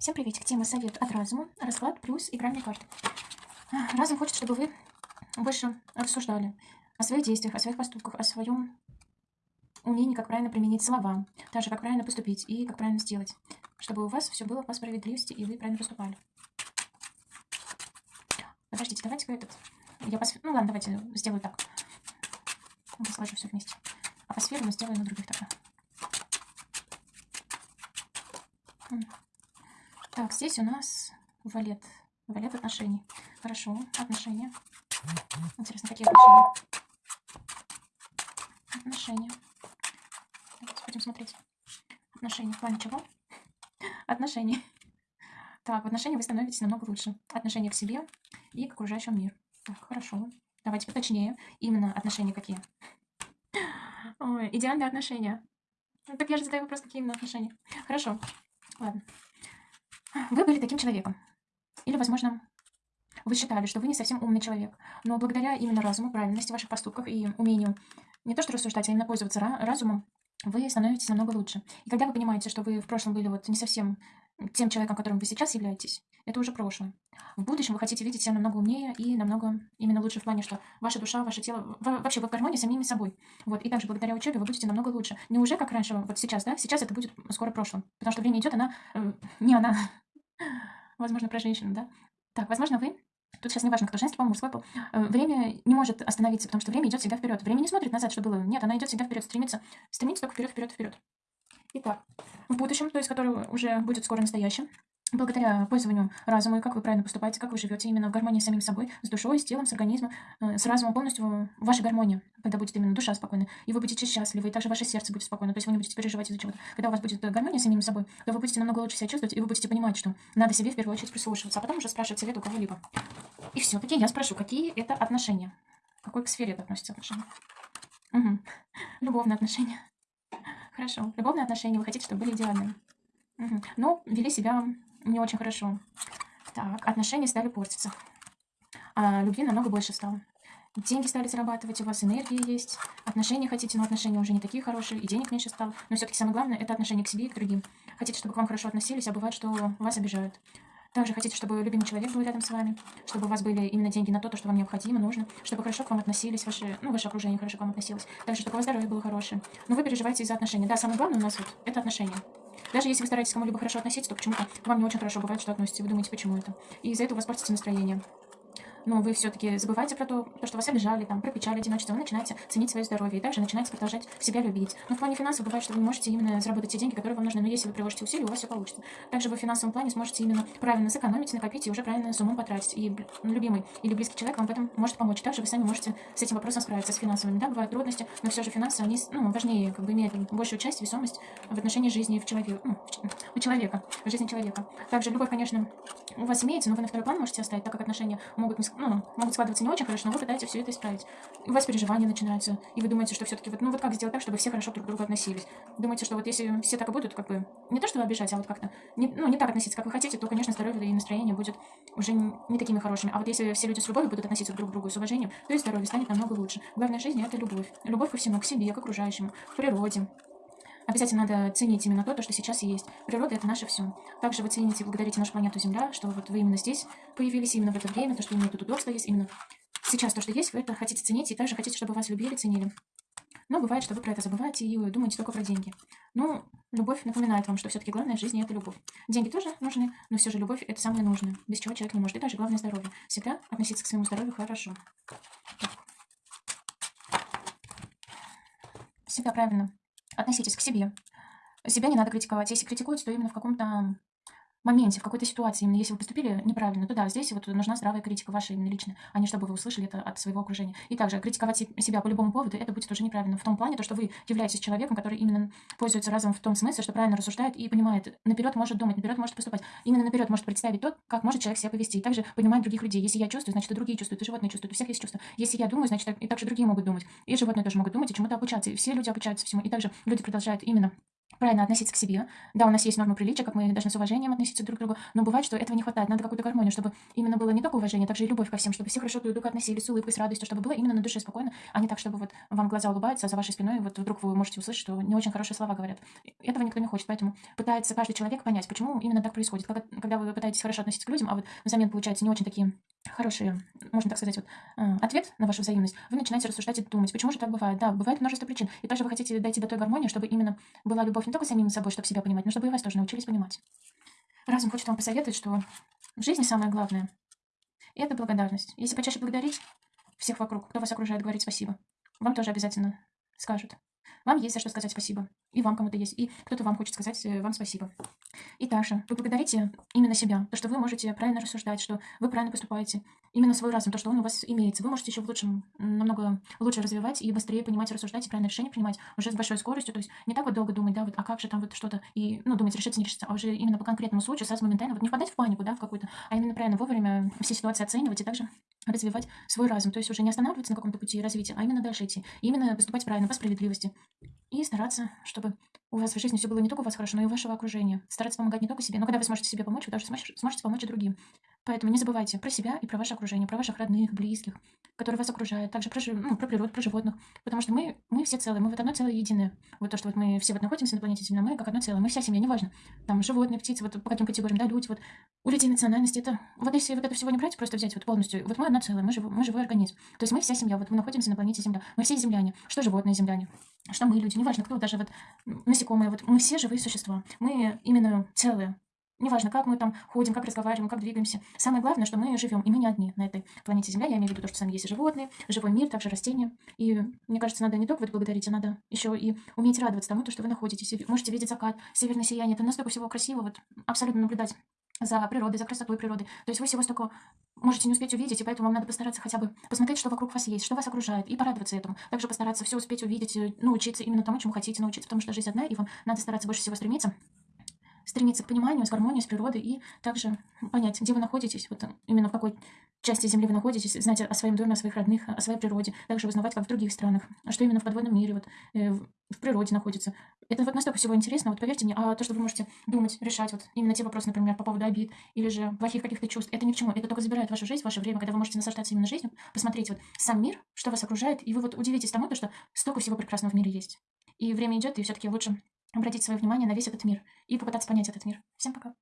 Всем приветик. Тема совет от разума. Расклад плюс игральные карты. А, Разум хочет, чтобы вы больше рассуждали о своих действиях, о своих поступках, о своем умении, как правильно применить слова, также как правильно поступить и как правильно сделать, чтобы у вас все было по справедливости и вы правильно поступали. Подождите, давайте-ка этот... Я по Ну ладно, давайте сделаю так. Ну, Сложу все вместе. А по сферам мы сделаем на других тогда. Так, здесь у нас валет. Валет отношений. Хорошо, отношения. Интересно, какие отношения? Отношения. Давайте будем смотреть. Отношения. В плане чего? Отношения. Так, в отношениях вы становитесь намного лучше. Отношения к себе и к окружающему миру. Так, хорошо. Давайте поточнее. Именно отношения какие? Ой, идеальные отношения. Так я же задаю вопрос, какие именно отношения. Хорошо. Ладно. Вы были таким человеком. Или, возможно, вы считали, что вы не совсем умный человек. Но благодаря именно разуму, правильности ваших поступков и умению не то что рассуждать, а именно пользоваться ра- разумом, вы становитесь намного лучше. И когда вы понимаете, что вы в прошлом были вот не совсем тем человеком, которым вы сейчас являетесь, это уже прошлое. В будущем вы хотите видеть себя намного умнее и намного именно лучше в плане, что ваша душа, ваше тело, во- вообще вы в гармонии с самими собой. Вот, и также благодаря учебе вы будете намного лучше. Не уже как раньше, вот сейчас, да, сейчас это будет скоро прошлым. Потому что время идет, она, э, не она, возможно, про женщину, да. Так, возможно, вы Тут сейчас не важно, кто женский пол, мужской пол. Э, Время не может остановиться, потому что время идет всегда вперед. Время не смотрит назад, что было. Нет, она идет всегда вперед, стремится, стремится только вперед, вперед, вперед. Итак, в будущем, то есть которое уже будет скоро настоящим, благодаря пользованию разума и как вы правильно поступаете, как вы живете именно в гармонии с самим собой, с душой, с телом, с организмом, э, с разумом полностью ваша гармония, когда будет именно душа спокойна, и вы будете счастливы, и также ваше сердце будет спокойно, то есть вы не будете переживать из-за чего-то. Когда у вас будет э, гармония с самим собой, то вы будете намного лучше себя чувствовать, и вы будете понимать, что надо себе в первую очередь прислушиваться, а потом уже спрашивать совет у кого-либо. И все-таки я спрошу, какие это отношения? К какой к сфере это относится отношения? Угу. Любовные отношения. Хорошо. Любовные отношения вы хотите, чтобы были идеальными. Мгм. Но вели себя не очень хорошо. Так, отношения стали портиться. А любви намного больше стало. Деньги стали зарабатывать, у вас энергия есть, отношения хотите, но отношения уже не такие хорошие, и денег меньше стало. Но все-таки самое главное это отношение к себе и к другим. Хотите, чтобы к вам хорошо относились, а бывает, что вас обижают. Также хотите, чтобы любимый человек был рядом с вами, чтобы у вас были именно деньги на то, то, что вам необходимо, нужно, чтобы хорошо к вам относились, ваше, ну, ваше окружение хорошо к вам относилось. Также, чтобы у вас здоровье было хорошее. Но вы переживаете из-за отношений. Да, самое главное у нас вот это отношения. Даже если вы стараетесь к кому-либо хорошо относиться, то почему-то к вам не очень хорошо бывает, что относитесь. Вы думаете, почему это. И из-за этого у вас портится настроение. Но вы все-таки забываете про то, то, что вас обижали, там, про печаль, одиночество, вы начинаете ценить свое здоровье и также начинаете продолжать себя любить. Но в плане финансов бывает, что вы не можете именно заработать те деньги, которые вам нужны, но если вы приложите усилия, у вас все получится. Также вы в финансовом плане сможете именно правильно сэкономить, накопить и уже правильно с умом потратить. И любимый или близкий человек вам в этом может помочь. Также вы сами можете с этим вопросом справиться, с финансовыми. Да, бывают трудности, но все же финансы, они ну, важнее, как бы имеют большую часть, весомость в отношении жизни в человека, ну, в у человека, в жизни человека. Также любовь, конечно, у вас имеется, но вы на второй план можете оставить, так как отношения могут, не ну, могут складываться не очень хорошо, но вы пытаетесь все это исправить. У вас переживания начинаются, и вы думаете, что все-таки вот, ну вот как сделать так, чтобы все хорошо друг к другу относились. Думаете, что вот если все так и будут, как бы, не то, что обижать, а вот как-то, не, ну, не так относиться, как вы хотите, то, конечно, здоровье и настроение будет уже не, не такими хорошими. А вот если все люди с любовью будут относиться друг к другу с уважением, то и здоровье станет намного лучше. Главное в жизни – это любовь. Любовь ко всему, к себе, к окружающему, к природе, Обязательно надо ценить именно то, то, что сейчас есть. Природа – это наше все. Также вы цените и благодарите нашу планету Земля, что вот вы именно здесь появились, именно в это время, то, что именно тут удобство есть, именно сейчас то, что есть, вы это хотите ценить, и также хотите, чтобы вас любили, ценили. Но бывает, что вы про это забываете и думаете только про деньги. Ну, любовь напоминает вам, что все-таки главное в жизни – это любовь. Деньги тоже нужны, но все же любовь – это самое нужное, без чего человек не может. И также главное – здоровье. Всегда относиться к своему здоровью хорошо. Так. Всегда правильно относитесь к себе. Себя не надо критиковать. Если критикуете, то именно в каком-то моменте, в какой-то ситуации, именно если вы поступили неправильно, то да, здесь вот нужна здравая критика ваша именно личная, а не чтобы вы услышали это от своего окружения. И также критиковать се- себя по любому поводу, это будет уже неправильно. В том плане, то, что вы являетесь человеком, который именно пользуется разумом в том смысле, что правильно рассуждает и понимает, наперед может думать, наперед может поступать. Именно наперед может представить то, как может человек себя повести. И также понимать других людей. Если я чувствую, значит и другие чувствуют, и животные чувствуют, у всех есть чувства. Если я думаю, значит и также другие могут думать. И животные тоже могут думать, и чему-то обучаться. И все люди обучаются всему. И также люди продолжают именно правильно относиться к себе. Да, у нас есть нормы приличия, как мы должны с уважением относиться друг к другу, но бывает, что этого не хватает. Надо какую-то гармонию, чтобы именно было не только уважение, а также и любовь ко всем, чтобы все хорошо друг к другу относились с улыбкой, с радостью, чтобы было именно на душе спокойно, а не так, чтобы вот вам глаза улыбаются, а за вашей спиной вот вдруг вы можете услышать, что не очень хорошие слова говорят. Этого никто не хочет, поэтому пытается каждый человек понять, почему именно так происходит. Когда, вы пытаетесь хорошо относиться к людям, а вот взамен получаете не очень такие хорошие, можно так сказать, вот, э, ответ на вашу взаимность, вы начинаете рассуждать и думать, почему же так бывает. Да, бывает множество причин. И также вы хотите дойти до той гармонии, чтобы именно была любовь не только самим собой, чтобы себя понимать, но чтобы и вас тоже научились понимать. Разум хочет вам посоветовать, что в жизни самое главное– это благодарность. Если почаще благодарить всех вокруг, кто вас окружает, говорить спасибо, вам тоже обязательно скажут. Вам есть за что сказать спасибо. И вам кому-то есть. И кто-то вам хочет сказать э, вам спасибо. И также вы благодарите именно себя. То, что вы можете правильно рассуждать, что вы правильно поступаете. Именно свой разум, то, что он у вас имеется. Вы можете еще в лучшем, намного лучше развивать и быстрее понимать, рассуждать, и правильное решение принимать уже с большой скоростью. То есть не так вот долго думать, да, вот, а как же там вот что-то, и, ну, думать, решится, не решится, а уже именно по конкретному случаю, сразу моментально, вот не впадать в панику, да, в какую-то, а именно правильно вовремя все ситуации оценивать и также развивать свой разум. То есть уже не останавливаться на каком-то пути развития, а именно дальше идти. И именно поступать правильно, по справедливости. И стараться, чтобы у вас в жизни все было не только у вас хорошо, но и у вашего окружения. Стараться помогать не только себе, но когда вы сможете себе помочь, вы даже сможете помочь и другим. Поэтому не забывайте про себя и про ваше окружение, про ваших родных, близких, которые вас окружают, также про, ну, про природу, про животных. Потому что мы, мы все целые, мы вот одно целое единое. Вот то, что вот мы все вот находимся на планете Земля, мы как одно целое, мы вся семья, неважно. Там животные, птицы, вот по каким категориям, да, люди, вот у людей национальности, это, вот если вот это всего не брать, просто взять вот полностью, вот мы одно целое, мы, жив, мы живой организм. То есть мы вся семья, вот мы находимся на планете Земля, мы все земляне, что животные земляне, что мы люди, неважно кто, даже вот насекомые, вот мы все живые существа, мы именно целые, Неважно, как мы там ходим, как разговариваем, как двигаемся. Самое главное, что мы живем, и мы не одни на этой планете Земля. Я имею в виду то, что сами есть животные, живой мир, также растения. И мне кажется, надо не только вот благодарить, а надо еще и уметь радоваться тому, то, что вы находитесь. И можете видеть закат, северное сияние. Это настолько всего красиво, вот абсолютно наблюдать за природой, за красотой природы. То есть вы всего столько можете не успеть увидеть, и поэтому вам надо постараться хотя бы посмотреть, что вокруг вас есть, что вас окружает, и порадоваться этому. Также постараться все успеть увидеть, э, научиться именно тому, чему хотите научиться, потому что жизнь одна, и вам надо стараться больше всего стремиться стремиться к пониманию, с гармонией, с природой и также понять, где вы находитесь, вот именно в какой части Земли вы находитесь, знать о своем доме, о своих родных, о своей природе, также узнавать, как в других странах, а что именно в подводном мире, вот, э, в природе находится. Это вот настолько всего интересно, вот поверьте мне, а то, что вы можете думать, решать, вот именно те вопросы, например, по поводу обид или же плохих каких-то чувств, это ни к чему, это только забирает вашу жизнь, ваше время, когда вы можете наслаждаться именно жизнью, посмотреть вот сам мир, что вас окружает, и вы вот удивитесь тому, то, что столько всего прекрасного в мире есть. И время идет, и все-таки лучше обратить свое внимание на весь этот мир и попытаться понять этот мир. Всем пока.